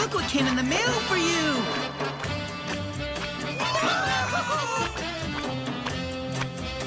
Look what came in the mail for you!